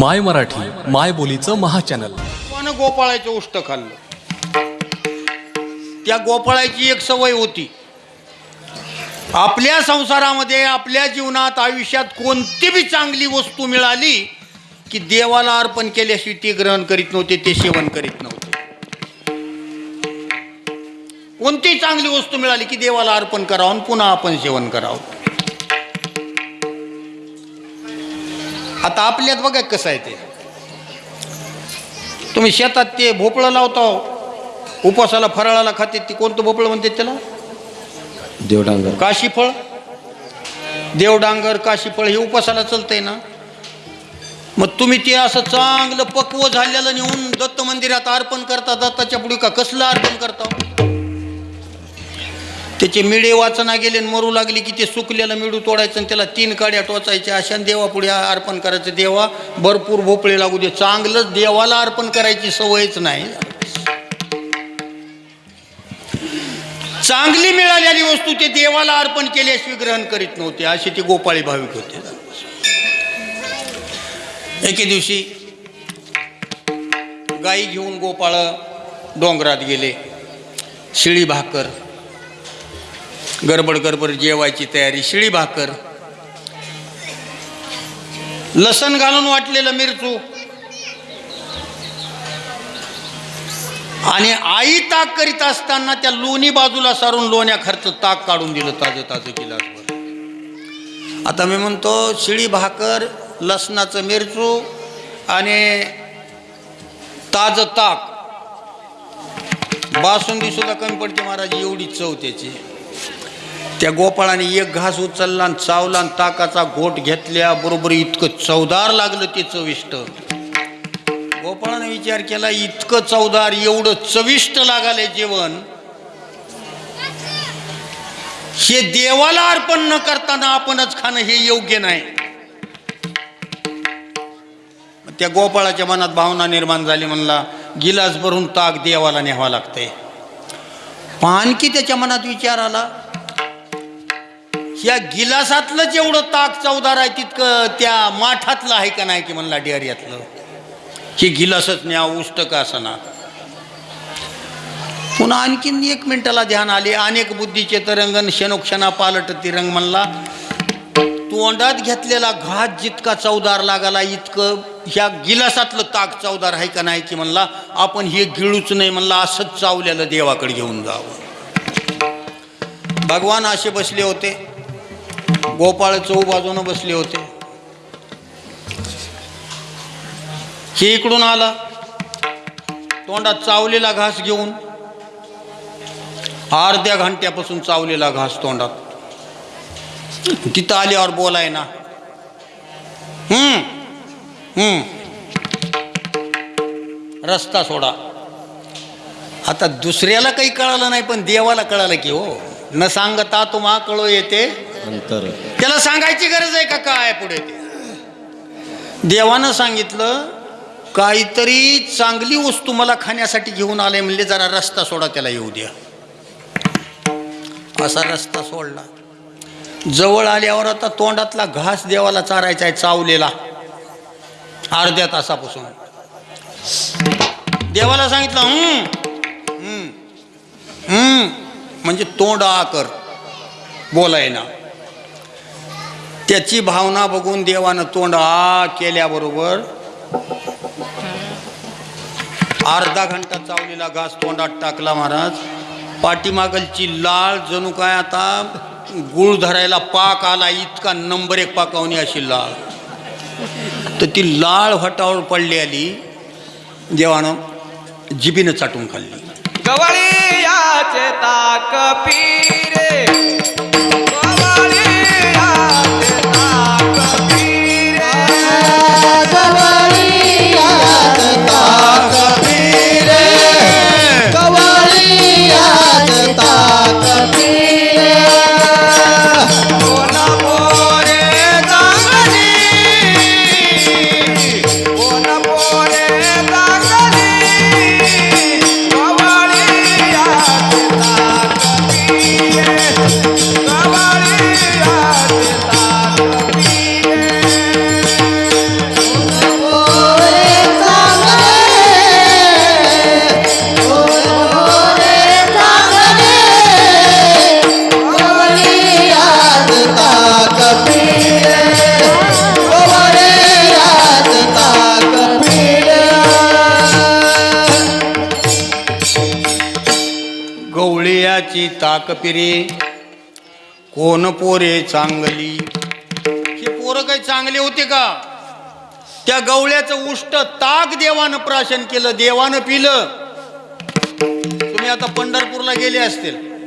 माय मराठी माय बोलीचं महाचॅनल. गोपाळानं गोपाळाचं उष्ट खाल्लं. त्या गोपाळाची एक सवय होती. आपल्या संसारामध्ये आपल्या जीवनात आयुष्यात कोणती बी चांगली वस्तू मिळाली की देवाला अर्पण केल्याशिवाय ते ग्रहण करीत नव्हते ते सेवन करीत नव्हते. कोणती चांगली वस्तू मिळाली की देवाला अर्पण करावं आणि पुन्हा आपण सेवन करावं? आता आपल्यात बघा कसं आहे ते. तुम्ही शेतात ते भोपळं लावता उपवासाला फराळाला खाते ते कोणतं भोपळं म्हणते त्याला? देवडांगर. काशीफळ देवडांगर काशीफळ हे उपासाला चालतंय ना. मग तुम्ही ते असं चांगलं पक्व झालेलं नेऊन दत्त मंदिरात अर्पण करता दत्ताच्या पुढे का कसलं अर्पण करता? त्याचे मिळे वाचना गेले आणि मरू लागली की ते सुकलेलं मिळू तोडायचं आणि त्याला तीन काड्या टोचायच्या अशा देवापुढे अर्पण करायचं. देवा भरपूर भोपळे लागू दे. चांगलंच देवाला अर्पण करायची सवयच नाही. चांगली मिळालेली वस्तू ते देवाला अर्पण केल्याशिवाय ग्रहण करीत नव्हते. असे ते गोपाळी भाविक होते. एके दिवशी गाई घेऊन गोपाळ डोंगरात गेले. शिळी भाकर गडबड गडबड जेवायची तयारी शिळी भाकर. लसण घालून वाटलेलं मिरचू. आणि आई ताक करीत असताना त्या लोणी बाजूला सारून लोण्या खर्च ताक काढून दिलं ताजं ताजं गिलासभर. आता मी म्हणतो शिळी भाकर लसणाचं मिरचू आणि ताजं ताक. बासुंदी सुद्धा कमी पडते महाराज एवढी चव त्याची. त्या गोपाळाने एक घास उचलला आणि चावला आणि ताकाचा घोट घेतल्या बरोबर इतकं चवदार लागलं ते चविष्ट. गोपाळाने विचार केला इतकं चवदार एवढं चविष्ट लागाले जेवण. हे देवाला अर्पण न करताना आपणच खाणं हे योग्य नाही. त्या गोपाळाच्या मनात भावना निर्माण झाली म्हणला गिलास भरून ताक देवाला न्यावा लागतंय. पानकी त्याच्या मनात विचार आला या गिलासातलं जेवढं ताक चवदार आहे तितकं त्या माठातलं आहे का नाही की म्हणला डेअरियातलं? हे गिलासच न्या उष्ट का असना? पुन्हा आणखीन एक मिनिटाला ध्यान आले. अनेक बुद्धीचे तरंगण क्षणोक्षणा पालट तिरंग म्हणला तोंडात घेतलेला घात जितका चवदार लागाला इतकं ह्या गिलासातलं ताक चवदार आहे का नाही की म्हणला आपण हे गिळूच नाही म्हणला असंच चावलेलं देवाकडे घेऊन जावं. भगवान असे बसले होते. गोपाळ चौ बाजूनं बसले होते. हे इकडून आला. तोंडात चावलेला घास घेऊन अर्ध्या घंट्यापासून चावलेला घास तोंडात. तिथं आल्यावर बोलाय ना. हम्म हम्म. रस्ता सोडा. आता दुसऱ्याला काही कळालं नाही पण देवाला कळालं की हो. न सांगता तुम्हा कळो येते. अंतर. त्याला सांगायची गरज आहे का काय पुढे ते? देवानं सांगितलं काहीतरी चांगली वस्तू मला खाण्यासाठी घेऊन आले म्हणले जरा रस्ता सोडा त्याला येऊ द्या. असा रस्ता सोडला. जवळ आल्यावर आता तोंडातला घास देवाला चारायचा आहे चावलेला. अर्ध्या तासापासून. देवाला सांगितलं हम्म हम्म, हम्म म्हणजे तोंड आ कर बोलाय ना त्याची भावना बघून देवानं तोंड आ केल्याबरोबर अर्धा घंटा चावलेला घास तोंडात टाकला महाराज. पाठीमागलची लाळ जणू काय आता गुळ धरायला पाक आला इतका नंबर एक पाकावणी अशी लाळ. तर ती लाळ हटावर पडली आली. देवानं जिबीनं चाटून खाल्ली. गवळी याचे ताक ताक ताकपिरे कोण पोरे चांगली? हे पोरं काही चांगले होते का? त्या गवळ्याचं उष्ट ताक देवानं प्राशन केलं देवानं पिलं. तुम्ही आता पंढरपूरला गेले असतील.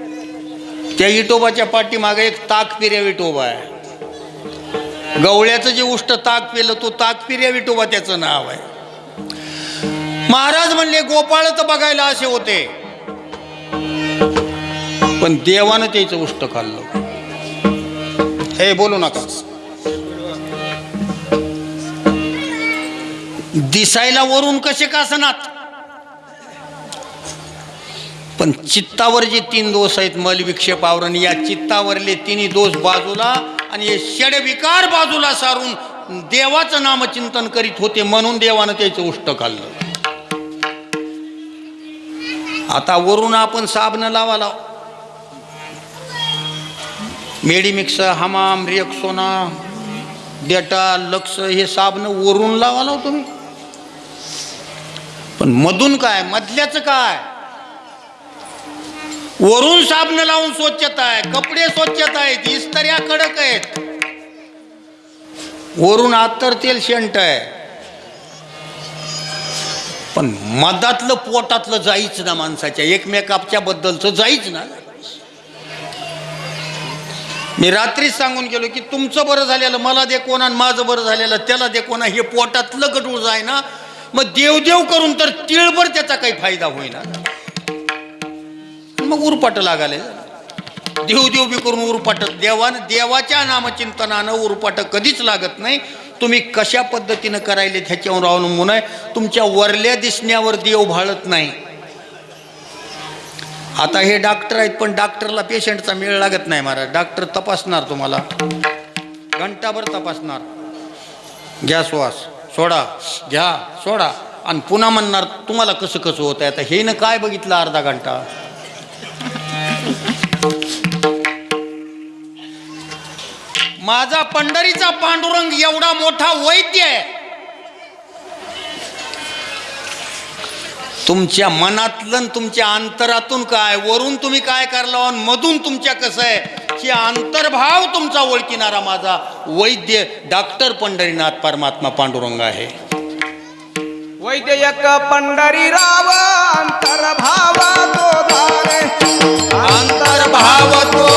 त्या इटोबाच्या पाठीमागे एक ताक विटोबा आहे. गवळ्याचं जे उष्ट ताक पिलं तो ताक विटोबा त्याचं नाव आहे. महाराज म्हणले गोपाळ तर बघायला असे होते. पण देवानं त्याचं उष्ट खाल्लं. हे बोलू नका. दिसायला वरून कसे कासनात पण चित्तावर जे तीन दोष आहेत मल विक्षेप आवरण या चित्तावरले तिन्ही दोष बाजूला आणि हे षडविकार बाजूला सारून देवाचं नामचिंतन करीत होते म्हणून देवानं त्याचं उष्ट खाल्लं. आता वरून आपण साबण लावा लाव. मेडिमिक्स हमाम रिएक्सोना डेटा लक्ष हे साबण वरून लावा लाव हो तुम्ही. पण मधून काय? मधल्याचं काय? वरून साबण लावून स्वच्छता आहे कपडे स्वच्छता आहेत इस्तऱ्या कडक आहेत. वरून आत्तर तेल शेंट आहे. पण मधातलं पोटातलं जाईच ना माणसाच्या एकमेकाच्या बद्दलचं जाईच ना. मी रात्रीच सांगून गेलो की तुमचं बरं झालेलं मला दे कोणा आणि माझं बरं झालेलं त्याला दे कोणा हे पोटातलं गडूळ जाय ना मग देवदेव करून तर तिळभर त्याचा काही फायदा होईना. मग उरपाट लागाले. देवदेव बी करून उरपाट देवान देवाच्या नामचिंतनानं उरपाट कधीच लागत नाही. तुम्ही कशा पद्धतीनं करायले ह्याच्यावर अवलंबून आहे तुमच्या वरल्या दिसण्यावर देव भाळत नाही. आता हे डॉक्टर आहेत पण डॉक्टरला पेशंटचा मेळ लागत नाही महाराज. डॉक्टर तपासणार तुम्हाला. घंटाभर तपासणार. घ्या श्वास. सोडा. घ्या. सोडा. आणि पुन्हा म्हणणार तुम्हाला कसं कसं होत आहे आता हे ना काय बघितलं अर्धा घंटा? माझा पंढरीचा पांडुरंग एवढा मोठा वैद्य आहे. तुमच्या मनातलं तुमच्या अंतरातून काय वरून तुम्ही काय करला हो आणि मधून तुमच्या कसं आहे की अंतर्भाव तुमचा ओळखिणारा माझा वैद्य डॉक्टर पंढरीनाथ परमात्मा पांडुरंग आहे. वैद्यक पंढरीराव अंतर्भाव तो धारे अंतर्भाव तो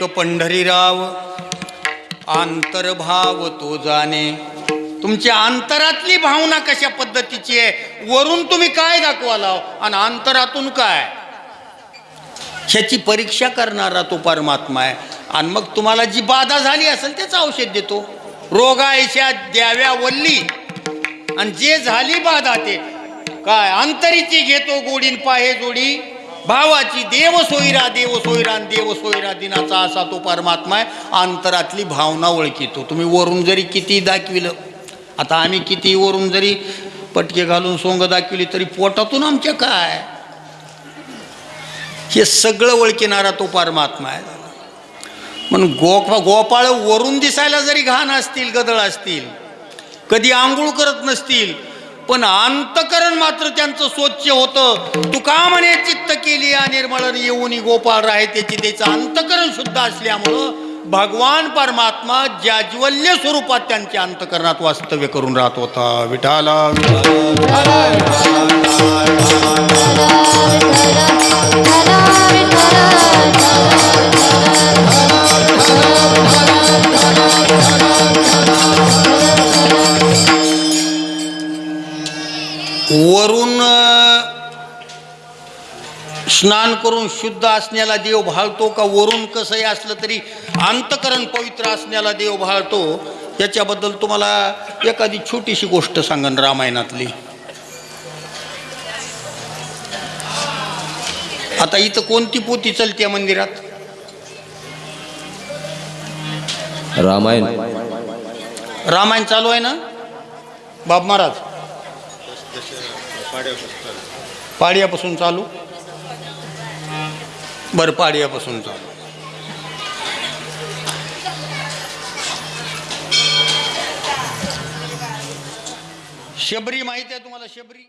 एक पंढरीराव. आंतरभाव तो जाणे. तुमच्या अंतरातली भावना कशा पद्धतीची आहे? वरून तुम्ही काय दाखवाला आणि अंतरातून काय? ह्याची परीक्षा करणारा तो परमात्मा आहे. आणि मग तुम्हाला जी बाधा झाली असेल त्याचं औषध देतो. रोगायच्या द्याव्या वल्ली. आणि जे झाली बाधा ते. काय? अंतरीची घेतो गोडीन पाहे जोडी. भावाची देव सोयरा देव सोयरा देव सोयरा दिनाचा असा तो परमात्मा आहे. अंतरातली भावना ओळखितो. तुम्ही वरून जरी किती दाखविलं आता आम्ही किती वरून जरी पटके घालून सोंग दाखविली तरी पोटातून आमच्या काय? हे सगळं ओळखिणारा तो परमात्मा आहे. म्हणून गोपा गोपाळ वरून दिसायला जरी घाण असतील गदळ असतील कधी आंघोळ करत नसतील पण अंतकरण मात्र त्यांचं स्वच्छ होतं. तुका म्हणे चित्त केली या निर्मळन येऊन गोपाळ राय त्याची त्याचं अंतकरण शुद्ध असल्यामुळं भगवान परमात्मा जाज्वल्य स्वरूपात त्यांच्या अंतकरणात वास्तव्य करून राहत होता. विठाला स्नान करून शुद्ध असण्याला देव भाळतो का? वरून कसंही असलं तरी अंतकरण पवित्र असण्याला देव भाळतो. याच्याबद्दल तुम्हाला एखादी छोटीशी गोष्ट सांगन रामायणातली. आता इथं कोणती पोती चलते मंदिरात? रामायण. रामायण चालू आहे ना? बाब महाराज. पाडियापासून चालू. बरपाडियापासूनचा पाडियापासून शबरी माहिती आहे तुम्हाला शबरी?